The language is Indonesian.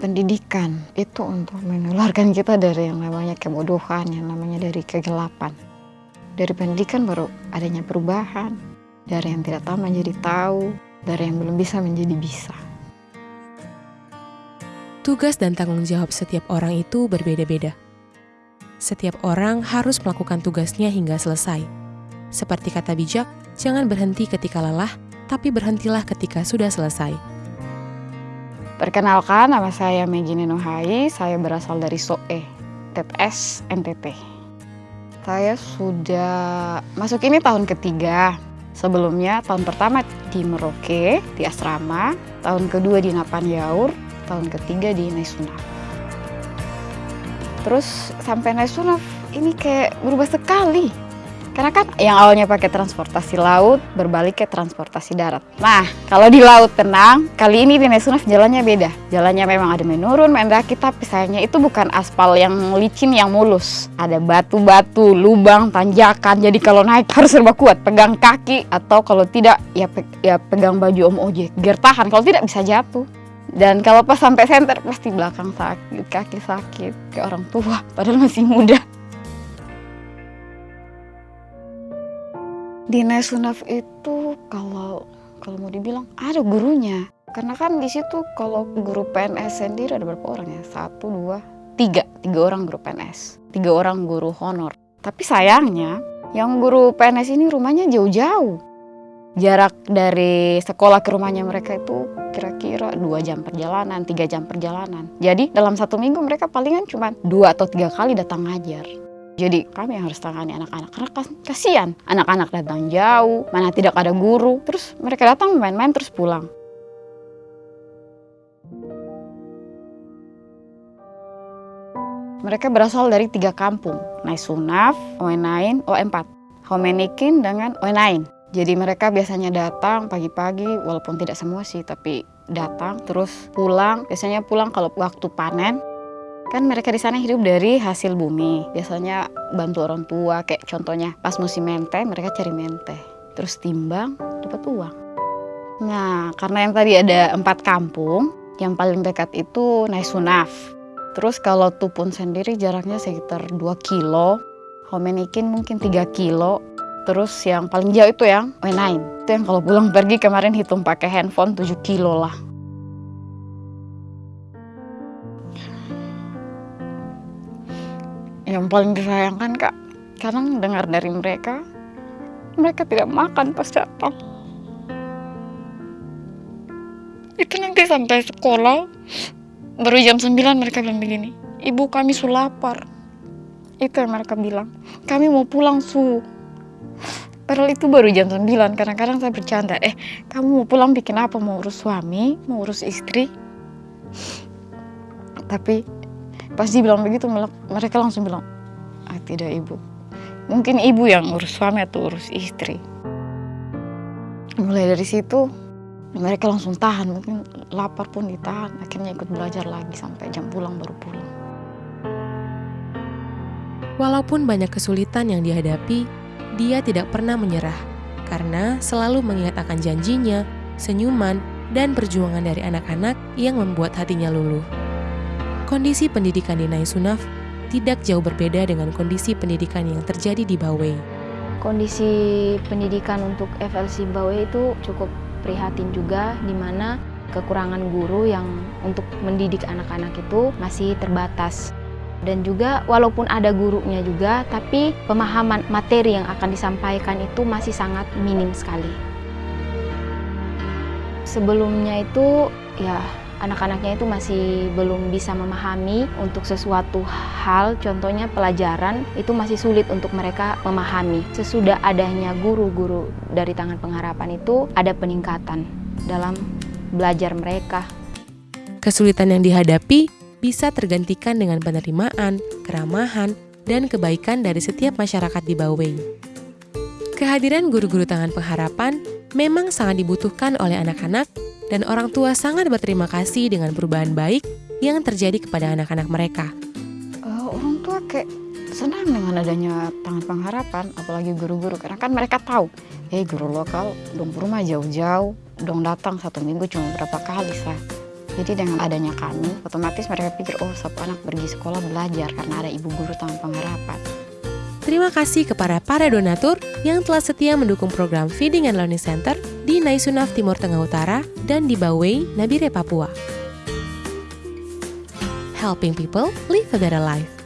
pendidikan itu untuk menularkan kita dari yang namanya kebodohan, yang namanya dari kegelapan. Dari pendidikan baru adanya perubahan, dari yang tidak tahu menjadi tahu, dari yang belum bisa menjadi bisa. Tugas dan tanggung jawab setiap orang itu berbeda-beda. Setiap orang harus melakukan tugasnya hingga selesai. Seperti kata bijak, jangan berhenti ketika lelah, tapi berhentilah ketika sudah selesai. Perkenalkan, nama saya Megine Nuhai, saya berasal dari SOE, TTS NTT. Saya sudah masuk ini tahun ketiga. Sebelumnya tahun pertama di Merauke, di asrama, tahun kedua di Napan Yaur, tahun ketiga di Naisunaf. Terus sampai Naisunaf ini kayak berubah sekali karena kan yang awalnya pakai transportasi laut berbalik ke transportasi darat. Nah, kalau di laut tenang, kali ini di Nesunaf jalannya beda. Jalannya memang ada menurun, mendaki, tapi sayangnya itu bukan aspal yang licin yang mulus. Ada batu-batu, lubang, tanjakan. Jadi kalau naik harus serba kuat, pegang kaki atau kalau tidak ya, pe ya pegang baju om ojek. Biar tahan, kalau tidak bisa jatuh. Dan kalau pas sampai senter pasti belakang sakit, kaki sakit, kayak orang tua, padahal masih muda. Di Nesunaf itu kalau kalau mau dibilang ada gurunya. Karena kan di situ kalau guru PNS sendiri ada berapa orang ya? Satu, dua, tiga. Tiga orang guru PNS. Tiga orang guru honor. Tapi sayangnya yang guru PNS ini rumahnya jauh-jauh. Jarak dari sekolah ke rumahnya mereka itu kira-kira dua jam perjalanan, tiga jam perjalanan. Jadi dalam satu minggu mereka palingan cuma dua atau tiga kali datang ngajar. Jadi kami yang harus tangani anak-anak karena kasihan anak-anak datang jauh, mana tidak ada guru, terus mereka datang main-main terus pulang. Mereka berasal dari tiga kampung, Naisunaf, Oenain, O4, Homenikin dengan Oenain. Jadi mereka biasanya datang pagi-pagi, walaupun tidak semua sih, tapi datang terus pulang. Biasanya pulang kalau waktu panen, Kan mereka di sana hidup dari hasil bumi. Biasanya bantu orang tua, kayak contohnya pas musim mente, mereka cari mente. Terus timbang, dapat uang. Nah, karena yang tadi ada empat kampung, yang paling dekat itu Naisunaf. Terus kalau Tupun sendiri jaraknya sekitar 2 kilo, Homenikin mungkin 3 kilo, terus yang paling jauh itu yang Wenain. Itu yang kalau pulang pergi kemarin hitung pakai handphone 7 kilo lah. Yang paling disayangkan kak kadang dengar dari mereka mereka tidak makan pas datang. Itu nanti sampai sekolah baru jam 9 mereka bilang begini ibu kami su lapar. Itu yang mereka bilang kami mau pulang su. Padahal itu baru jam 9 kadang-kadang saya bercanda eh kamu mau pulang bikin apa? Mau urus suami? Mau urus istri? Tapi Pas dibilang begitu mereka langsung bilang, ah tidak ibu. Mungkin ibu yang urus suami atau urus istri. Mulai dari situ mereka langsung tahan, mungkin lapar pun ditahan. Akhirnya ikut belajar lagi sampai jam pulang baru pulang. Walaupun banyak kesulitan yang dihadapi, dia tidak pernah menyerah karena selalu mengingat akan janjinya, senyuman, dan perjuangan dari anak-anak yang membuat hatinya luluh kondisi pendidikan di Naisunaf tidak jauh berbeda dengan kondisi pendidikan yang terjadi di Bawei. Kondisi pendidikan untuk FLC Bawei itu cukup prihatin juga, di mana kekurangan guru yang untuk mendidik anak-anak itu masih terbatas. Dan juga walaupun ada gurunya juga, tapi pemahaman materi yang akan disampaikan itu masih sangat minim sekali. Sebelumnya itu ya anak-anaknya itu masih belum bisa memahami untuk sesuatu hal, contohnya pelajaran, itu masih sulit untuk mereka memahami. Sesudah adanya guru-guru dari Tangan Pengharapan itu ada peningkatan dalam belajar mereka. Kesulitan yang dihadapi bisa tergantikan dengan penerimaan, keramahan, dan kebaikan dari setiap masyarakat di Bawei. Kehadiran guru-guru Tangan Pengharapan memang sangat dibutuhkan oleh anak-anak dan orang tua sangat berterima kasih dengan perubahan baik yang terjadi kepada anak-anak mereka. Uh, orang tua kayak senang dengan adanya tangan pengharapan, apalagi guru-guru, karena kan mereka tahu, eh guru lokal dong rumah jauh-jauh, dong datang satu minggu cuma berapa kali sah. Jadi dengan adanya kami, otomatis mereka pikir, oh sop anak pergi sekolah belajar karena ada ibu guru tangan pengharapan. Terima kasih kepada para donatur yang telah setia mendukung program Feeding and Learning Center di Naisunaf Timur Tengah Utara dan di Bawei, Nabire, Papua. Helping people live a better life.